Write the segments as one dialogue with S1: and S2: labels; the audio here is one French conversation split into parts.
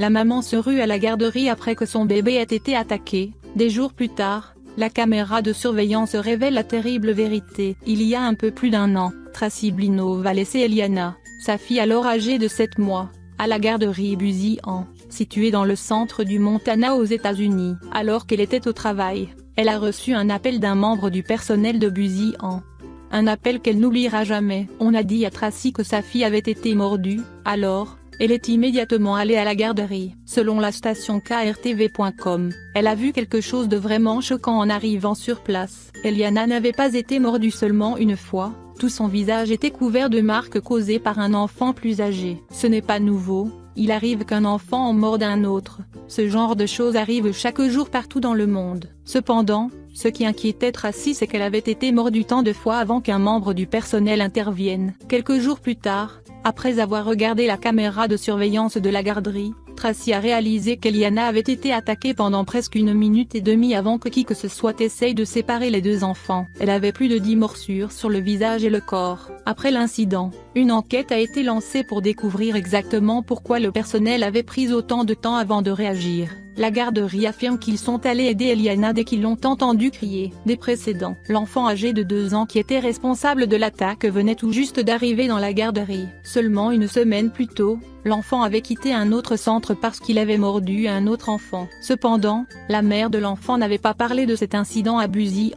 S1: La maman se rue à la garderie après que son bébé ait été attaqué. Des jours plus tard, la caméra de surveillance révèle la terrible vérité. Il y a un peu plus d'un an, Tracy Blino va laisser Eliana, sa fille alors âgée de 7 mois, à la garderie Busy en, située dans le centre du Montana aux États-Unis. Alors qu'elle était au travail, elle a reçu un appel d'un membre du personnel de Busy en, un appel qu'elle n'oubliera jamais. On a dit à Tracy que sa fille avait été mordue, alors, elle est immédiatement allée à la garderie. Selon la station KRTV.com, elle a vu quelque chose de vraiment choquant en arrivant sur place. Eliana n'avait pas été mordue seulement une fois, tout son visage était couvert de marques causées par un enfant plus âgé. Ce n'est pas nouveau, il arrive qu'un enfant en morde un autre, ce genre de choses arrive chaque jour partout dans le monde. Cependant, ce qui inquiétait Tracy c'est qu'elle avait été mordue tant de fois avant qu'un membre du personnel intervienne. Quelques jours plus tard, après avoir regardé la caméra de surveillance de la garderie, Tracy a réalisé qu'Eliana avait été attaquée pendant presque une minute et demie avant que qui que ce soit essaye de séparer les deux enfants. Elle avait plus de 10 morsures sur le visage et le corps. Après l'incident, une enquête a été lancée pour découvrir exactement pourquoi le personnel avait pris autant de temps avant de réagir. La garderie affirme qu'ils sont allés aider Eliana dès qu'ils l'ont entendu crier. Des précédents, l'enfant âgé de 2 ans qui était responsable de l'attaque venait tout juste d'arriver dans la garderie. Seulement une semaine plus tôt, l'enfant avait quitté un autre centre parce qu'il avait mordu un autre enfant. Cependant, la mère de l'enfant n'avait pas parlé de cet incident abusif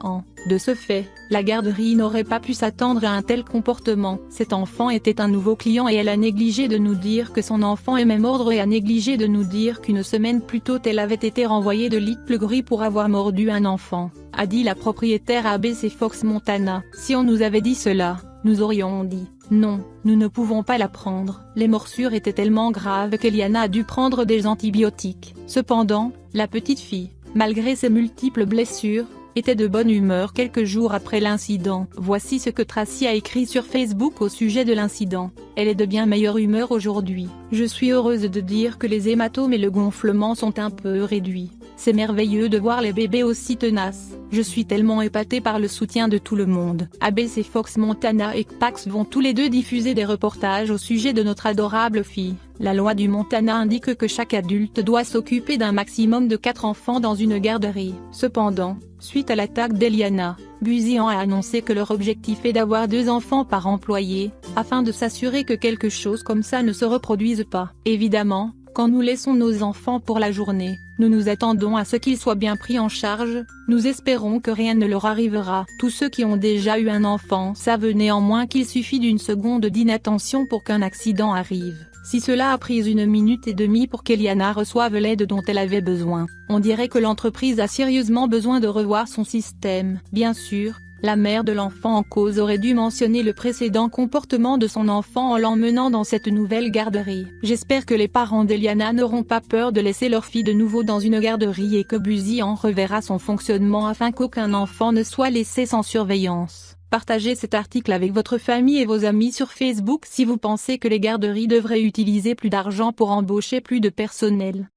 S1: de ce fait, la garderie n'aurait pas pu s'attendre à un tel comportement. Cet enfant était un nouveau client et elle a négligé de nous dire que son enfant aimait mordre et a négligé de nous dire qu'une semaine plus tôt elle avait été renvoyée de Little Gris pour avoir mordu un enfant, a dit la propriétaire ABC Fox Montana. Si on nous avait dit cela, nous aurions dit, non, nous ne pouvons pas la prendre. Les morsures étaient tellement graves qu'Eliana a dû prendre des antibiotiques. Cependant, la petite fille, malgré ses multiples blessures, était de bonne humeur quelques jours après l'incident. Voici ce que Tracy a écrit sur Facebook au sujet de l'incident. Elle est de bien meilleure humeur aujourd'hui. Je suis heureuse de dire que les hématomes et le gonflement sont un peu réduits. C'est merveilleux de voir les bébés aussi tenaces. Je suis tellement épatée par le soutien de tout le monde. ABC Fox Montana et Pax vont tous les deux diffuser des reportages au sujet de notre adorable fille. La loi du Montana indique que chaque adulte doit s'occuper d'un maximum de 4 enfants dans une garderie. Cependant, suite à l'attaque d'Eliana, Buzian a annoncé que leur objectif est d'avoir deux enfants par employé, afin de s'assurer que quelque chose comme ça ne se reproduise pas. Évidemment, quand nous laissons nos enfants pour la journée, nous nous attendons à ce qu'ils soient bien pris en charge, nous espérons que rien ne leur arrivera. Tous ceux qui ont déjà eu un enfant savent néanmoins qu'il suffit d'une seconde d'inattention pour qu'un accident arrive. Si cela a pris une minute et demie pour qu'Eliana reçoive l'aide dont elle avait besoin, on dirait que l'entreprise a sérieusement besoin de revoir son système. Bien sûr, la mère de l'enfant en cause aurait dû mentionner le précédent comportement de son enfant en l'emmenant dans cette nouvelle garderie. J'espère que les parents d'Eliana n'auront pas peur de laisser leur fille de nouveau dans une garderie et que Buzy en reverra son fonctionnement afin qu'aucun enfant ne soit laissé sans surveillance. Partagez cet article avec votre famille et vos amis sur Facebook si vous pensez que les garderies devraient utiliser plus d'argent pour embaucher plus de personnel.